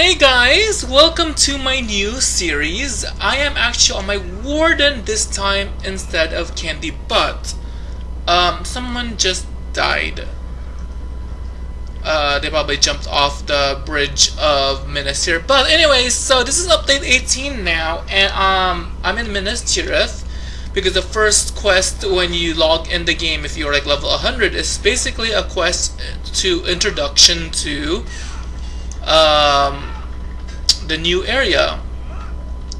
Hey guys, welcome to my new series. I am actually on my warden this time instead of Candy, but um, someone just died. Uh, they probably jumped off the bridge of Minas Tirith. But anyways, so this is update 18 now, and um, I'm in Minas Tirith because the first quest when you log in the game, if you're like level 100, is basically a quest to introduction to um, the new area.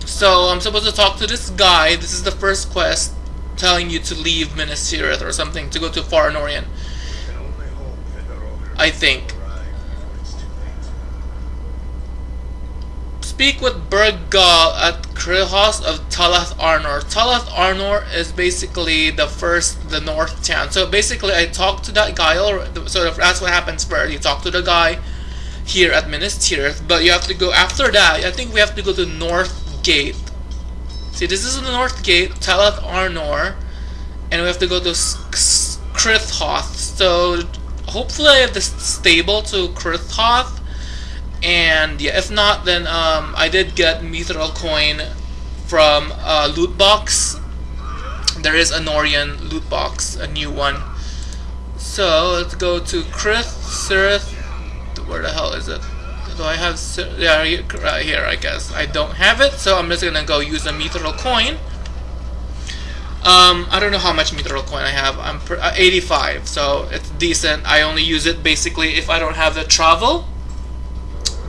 So I'm supposed to talk to this guy. This is the first quest telling you to leave Minas Tirith or something to go to Far Norien. I think. Speak with Bergal at Crithost of Talath Anor. Talath Anor is basically the first, the north town. So basically I talked to that guy, or sort of that's what happens first. You talk to the guy here at Minas Tirith, but you have to go after that. I think we have to go to North Gate. See, this is the North Gate, Talath Anor, and we have to go to Crithost. So hopefully I have the stable to Crithost. And yeah, if not, then um, I did get Mithril coin from uh, loot box. There is a Norian loot box, a new one. So let's go to Krith, Sirith. Where the hell is it? Do I have? Yeah, right here, I guess. I don't have it, so I'm just gonna go use a Mithril coin. Um, I don't know how much mithril coin I have. I'm uh, 85, so it's decent. I only use it basically if I don't have the travel,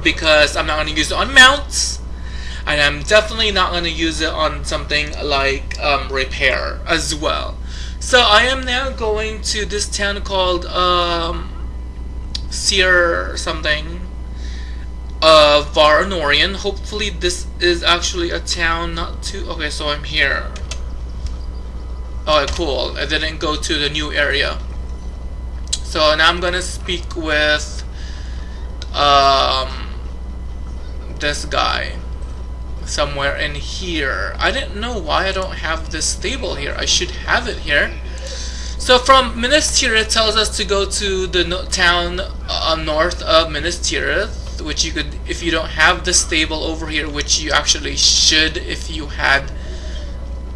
because I'm not to use it on mounts, and I'm definitely not going to use it on something like um, repair as well. So I am now going to this town called um, Seer something uh, Far Norien. Hopefully this is actually a town not too... Okay, so I'm here. Oh, cool. I didn't go to the new area. So now I'm gonna speak with um, this guy somewhere in here. I didn't know why I don't have this stable here. I should have it here. So from Minas Tirith tells us to go to the no town uh, north of Minas Tirith, which you could, if you don't have the stable over here, which you actually should if you had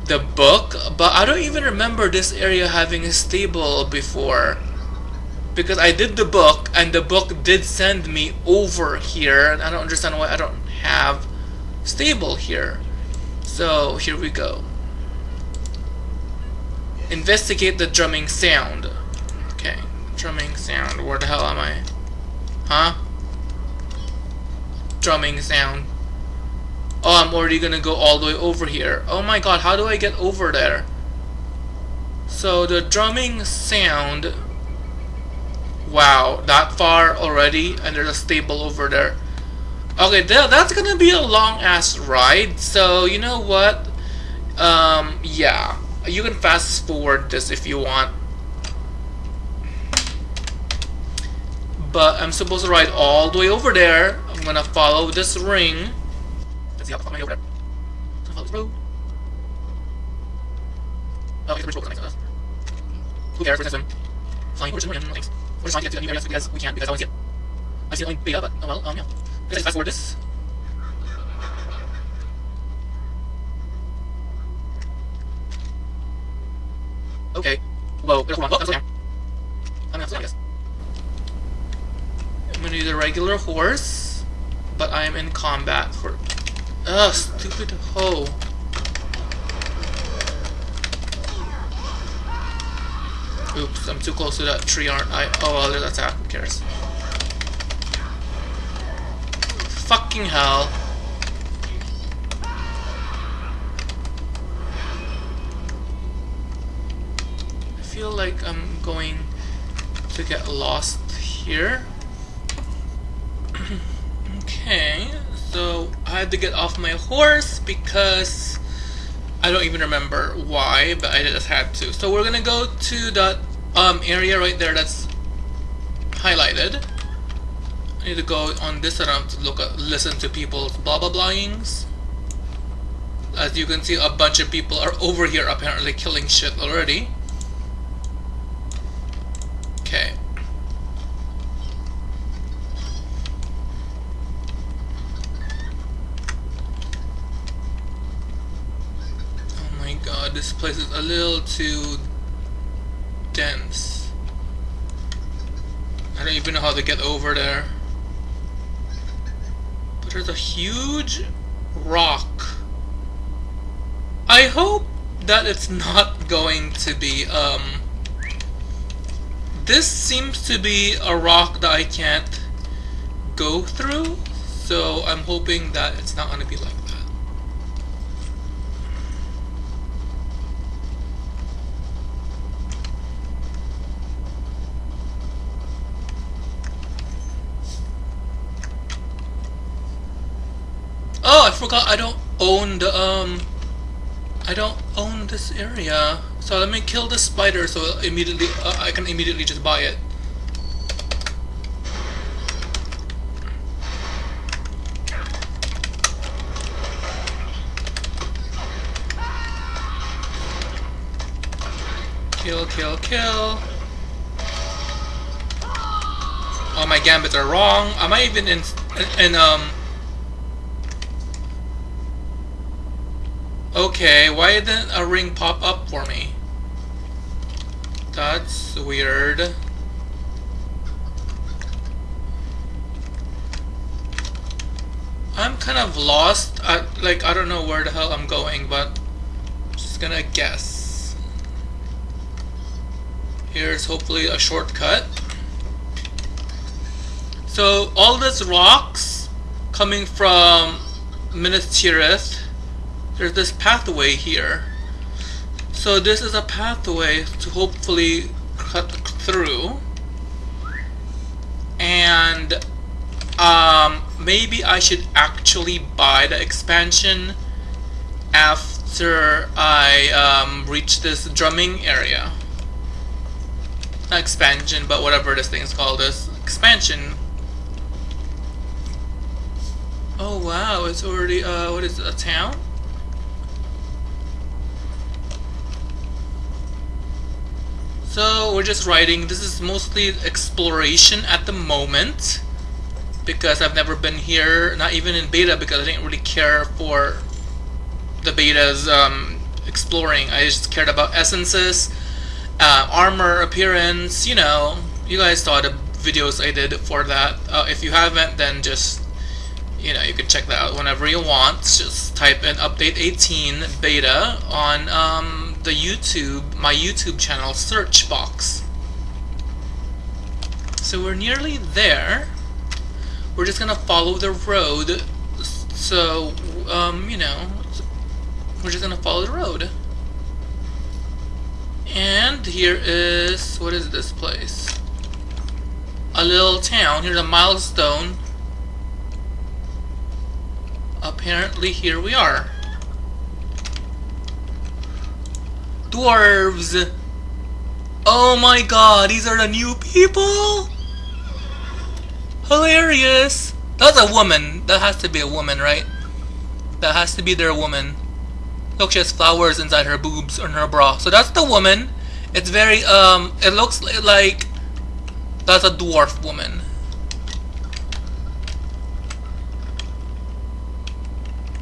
the book, but I don't even remember this area having a stable before. Because I did the book, and the book did send me over here, and I don't understand why I don't have stable here. So, here we go. Investigate the drumming sound. Okay, drumming sound. Where the hell am I? Huh? Drumming sound. Oh, I'm already gonna go all the way over here. Oh my god, how do I get over there? So the drumming sound... Wow, that far already, and there's a stable over there. Okay, th that's gonna be a long-ass ride, so you know what? Um, yeah. You can fast forward this if you want. But I'm supposed to ride all the way over there. I'm gonna follow this ring. Let's see how am I over there? Follow this road. Oh, okay, the bridge. Nice. Uh, who cares? We're gonna swim. Flying over swim. Thanks. We're just trying to get to the new areas because we can because I want to see it. I've seen it only beta, but oh well. Um, yeah. Let's fast forward this. Okay. Whoa, there's one. Oh, that's there. I'm have to, I guess. The regular horse, but I am in combat for Ugh, stupid hoe. Oops, I'm too close to that tree, aren't I? Oh, well, there's attack. Who cares? Fucking hell. I feel like I'm going to get lost here. Okay, so I had to get off my horse because I don't even remember why, but I just had to. So we're gonna go to that um, area right there that's highlighted. I need to go on this around to look at, listen to people's blah blah blahings. As you can see, a bunch of people are over here apparently killing shit already. Okay. This place is a little too dense. I don't even know how to get over there. But there's a huge rock. I hope that it's not going to be, um... This seems to be a rock that I can't go through, so I'm hoping that it's not going to be like that. Oh, I forgot I don't own the, um... I don't own this area. So let me kill the spider so immediately uh, I can immediately just buy it. Kill, kill, kill. All my gambits are wrong. Am I even in, in, in um... Okay, why didn't a ring pop up for me? That's weird. I'm kind of lost. I, like, I don't know where the hell I'm going, but I'm just gonna guess. Here's hopefully a shortcut. So, all these rocks coming from Minas Tirith, there's this pathway here. So this is a pathway to hopefully cut through. And um, maybe I should actually buy the expansion after I um, reach this drumming area. Not expansion, but whatever this thing is called, this expansion. Oh wow, it's already, uh, what is it, a town? So we're just writing. This is mostly exploration at the moment because I've never been here, not even in beta because I didn't really care for the betas um, exploring. I just cared about essences, uh, armor appearance, you know. You guys saw the videos I did for that. Uh, if you haven't, then just, you know, you can check that out whenever you want. Just type in update 18 beta on um, the YouTube, my YouTube channel search box. So we're nearly there. We're just gonna follow the road. So, um, you know, we're just gonna follow the road. And here is, what is this place? A little town. Here's a milestone. Apparently here we are. Dwarves. Oh my god, these are the new people? Hilarious. That's a woman. That has to be a woman, right? That has to be their woman. Look, she has flowers inside her boobs or her bra. So that's the woman. It's very, um, it looks like that's a dwarf woman.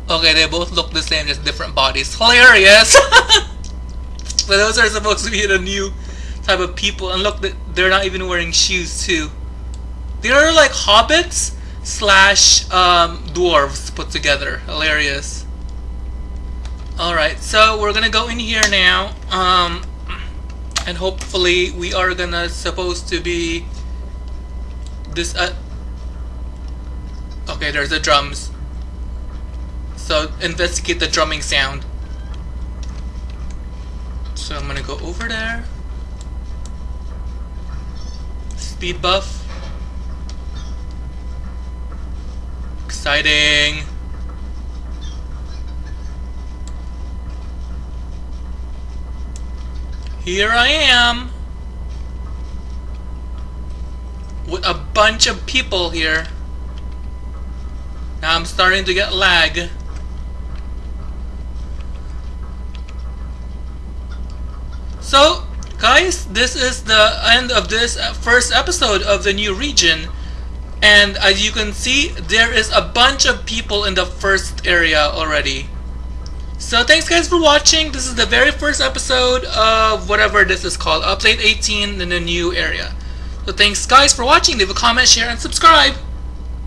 Okay, they both look the same, just different bodies. Hilarious! But those are supposed to be the new type of people. And look, they're not even wearing shoes too. They're like hobbits slash um, dwarves put together. Hilarious. Alright, so we're gonna go in here now. Um, and hopefully we are gonna supposed to be this uh, okay there's the drums so investigate the drumming sound so I'm gonna go over there. Speed buff. Exciting. Here I am. With a bunch of people here. Now I'm starting to get lag. So, guys, this is the end of this uh, first episode of the new region. And as you can see, there is a bunch of people in the first area already. So thanks guys for watching. This is the very first episode of whatever this is called, Update 18 in the new area. So thanks guys for watching. Leave a comment, share, and subscribe.